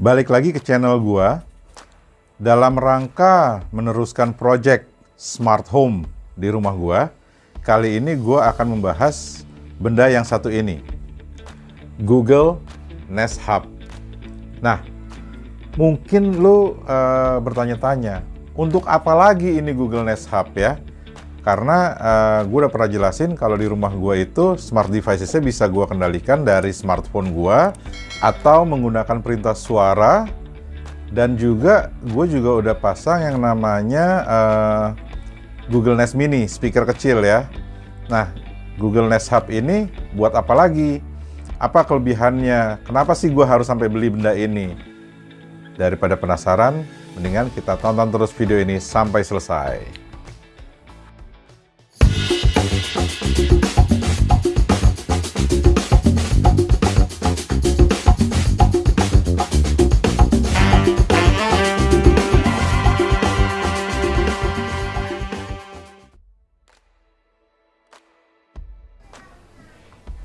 Balik lagi ke channel gua dalam rangka meneruskan project smart home di rumah gua. Kali ini gua akan membahas benda yang satu ini. Google Nest Hub. Nah, mungkin lu uh, bertanya-tanya, untuk apa lagi ini Google Nest Hub ya? Karena uh, gue udah pernah jelasin kalau di rumah gue itu smart devices-nya bisa gue kendalikan dari smartphone gue atau menggunakan perintah suara dan juga gue juga udah pasang yang namanya uh, Google Nest Mini, speaker kecil ya. Nah, Google Nest Hub ini buat apa lagi? Apa kelebihannya? Kenapa sih gue harus sampai beli benda ini? Daripada penasaran, mendingan kita tonton terus video ini sampai selesai.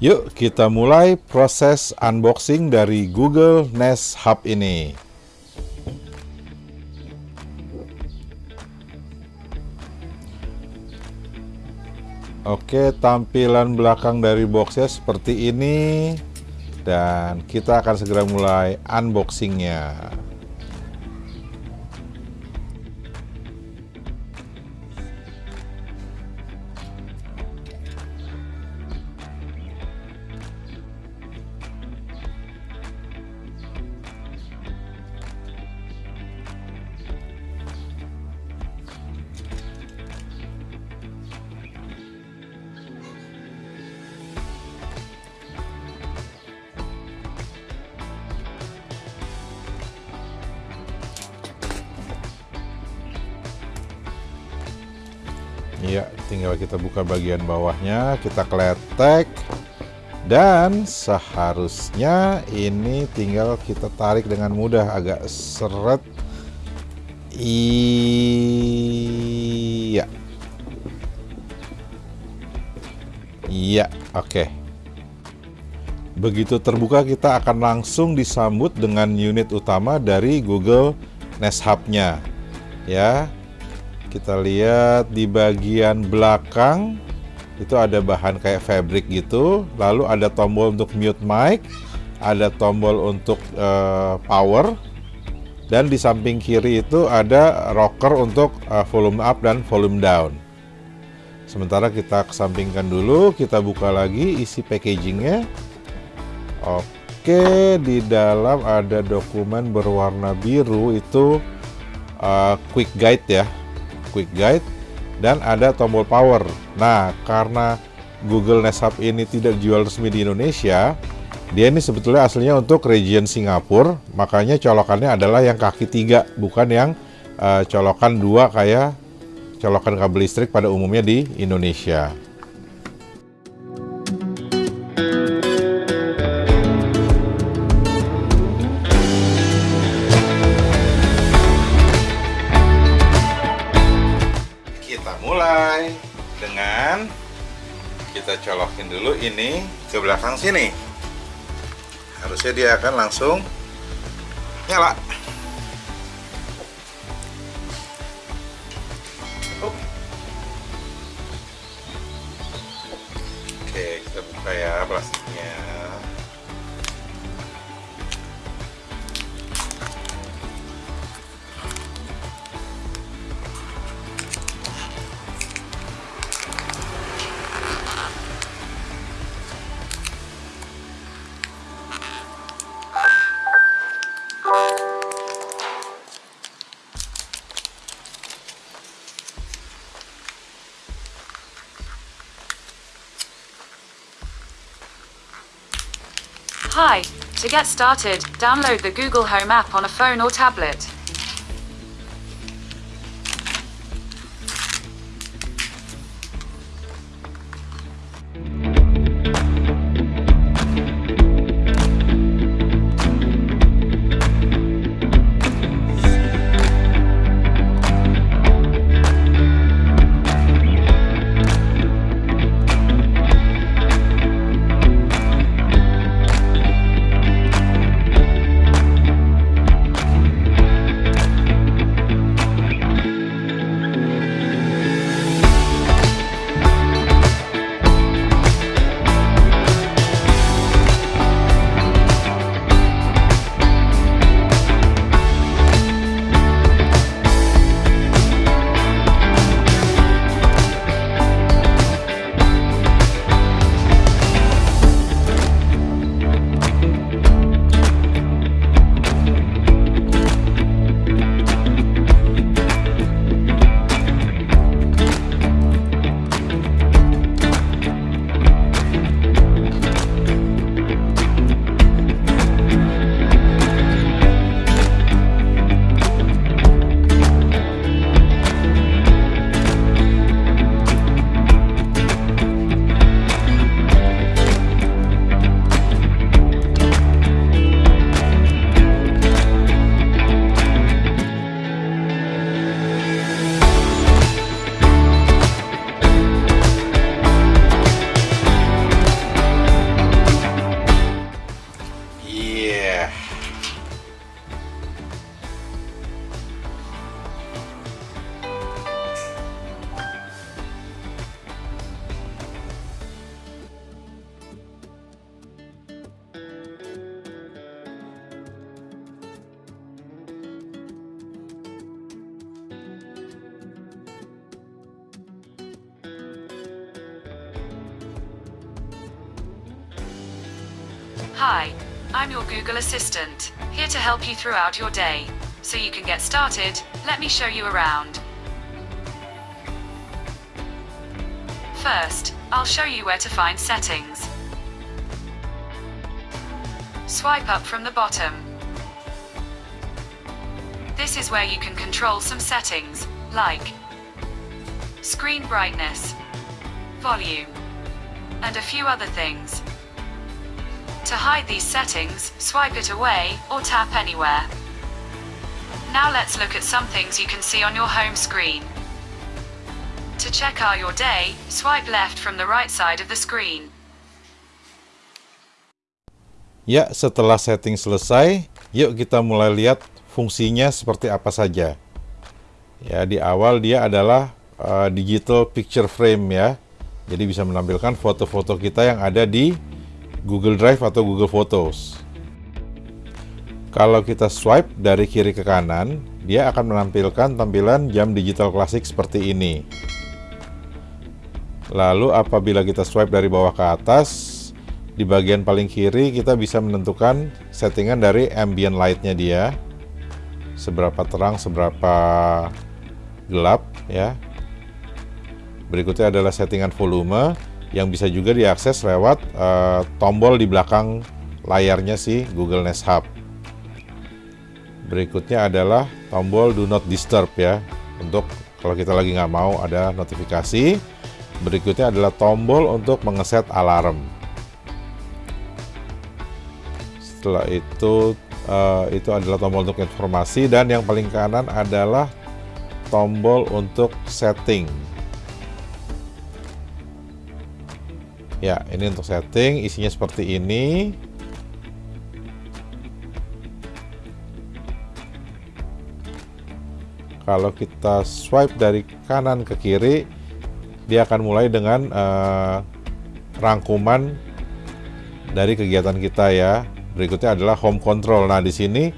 Yuk kita mulai proses unboxing dari Google Nest Hub ini. Oke, tampilan belakang dari boxnya seperti ini. Dan kita akan segera mulai unboxingnya. Ya, tinggal kita buka bagian bawahnya, kita kletek. Dan seharusnya ini tinggal kita tarik dengan mudah, agak seret. Iya. Iya, oke. Begitu terbuka kita akan langsung disambut dengan unit utama dari Google Nest Hub-nya. Ya, kita lihat di bagian belakang itu ada bahan kayak fabric gitu. Lalu ada tombol untuk mute mic ada tombol untuk uh, power dan di samping kiri itu ada rocker untuk uh, volume up dan volume down. Sementara kita kesampingkan dulu kita buka lagi isi packagingnya. Oke di dalam ada dokumen berwarna biru itu uh, quick guide ya quick guide dan ada tombol power. Nah, karena Google Nest Hub ini tidak jual resmi di Indonesia, dia ini sebetulnya aslinya untuk region Singapura, makanya colokannya adalah yang kaki tiga, bukan yang uh, colokan dua kayak colokan kabel listrik pada umumnya di Indonesia. Colokin dulu ini ke belakang sini. Harusnya dia akan langsung nyala Hi, to get started, download the Google Home app on a phone or tablet. Hi, I'm your Google Assistant, here to help you throughout your day. So you can get started, let me show you around. First, I'll show you where to find settings. Swipe up from the bottom. This is where you can control some settings, like screen brightness, volume, and a few other things. To hide these settings, swipe it away, or tap anywhere. Now let's look at some things you can see on your home screen. To check out your day, swipe left from the right side of the screen. Ya, setelah setting selesai, yuk kita mulai lihat fungsinya seperti apa saja. Ya, di awal dia adalah uh, digital picture frame ya. Jadi bisa menampilkan foto-foto kita yang ada di Google Drive atau Google Photos. Kalau kita swipe dari kiri ke kanan, dia akan menampilkan tampilan jam digital klasik seperti ini. Lalu apabila kita swipe dari bawah ke atas, di bagian paling kiri kita bisa menentukan settingan dari ambient light-nya dia. Seberapa terang, seberapa gelap ya. Berikutnya adalah settingan volume yang bisa juga diakses lewat uh, tombol di belakang layarnya si Google Nest Hub. Berikutnya adalah tombol Do Not Disturb ya, untuk kalau kita lagi nggak mau ada notifikasi. Berikutnya adalah tombol untuk mengeset alarm. Setelah itu, uh, itu adalah tombol untuk informasi dan yang paling kanan adalah tombol untuk setting. Ya, ini untuk setting, isinya seperti ini. Kalau kita swipe dari kanan ke kiri, dia akan mulai dengan uh, rangkuman dari kegiatan kita ya. Berikutnya adalah home control. Nah, di sini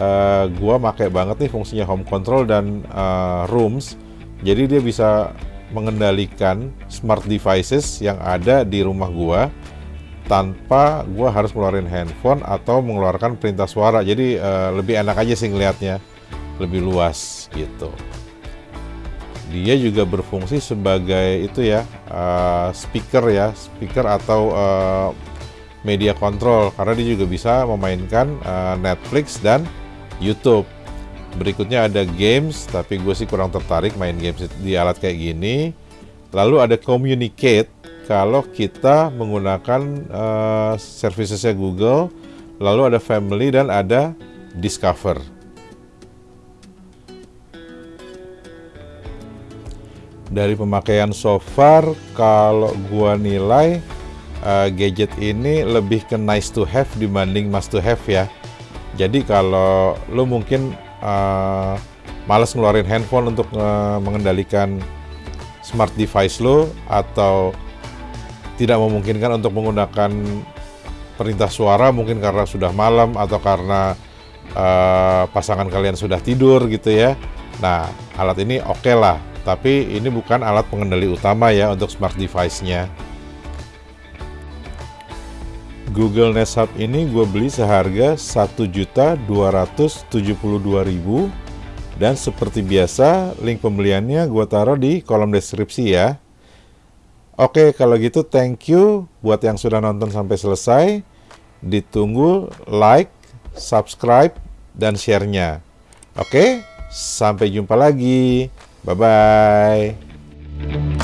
uh, gua pakai banget nih fungsinya home control dan uh, rooms. Jadi dia bisa mengendalikan smart devices yang ada di rumah gua tanpa gua harus ngeluarin handphone atau mengeluarkan perintah suara. Jadi uh, lebih enak aja sih ngelihatnya, lebih luas gitu. Dia juga berfungsi sebagai itu ya uh, speaker ya, speaker atau uh, media control karena dia juga bisa memainkan uh, Netflix dan YouTube. Berikutnya ada games, tapi gue sih kurang tertarik main games di alat kayak gini. Lalu ada communicate, kalau kita menggunakan uh, servicesnya Google. Lalu ada family dan ada discover. Dari pemakaian so far, kalau gue nilai uh, gadget ini lebih ke nice to have dibanding must to have ya. Jadi kalau lo mungkin uh, males ngeluarin handphone untuk uh, mengendalikan smart device lo atau tidak memungkinkan untuk menggunakan perintah suara mungkin karena sudah malam atau karena uh, pasangan kalian sudah tidur gitu ya. Nah, alat ini oke okay lah, tapi ini bukan alat pengendali utama ya untuk smart device-nya. Google Nest Hub ini gue beli seharga 1.272.000 dan seperti biasa link pembeliannya gue taruh di kolom deskripsi ya. Oke kalau gitu thank you buat yang sudah nonton sampai selesai. Ditunggu like, subscribe, dan share-nya. Oke, sampai jumpa lagi. Bye-bye.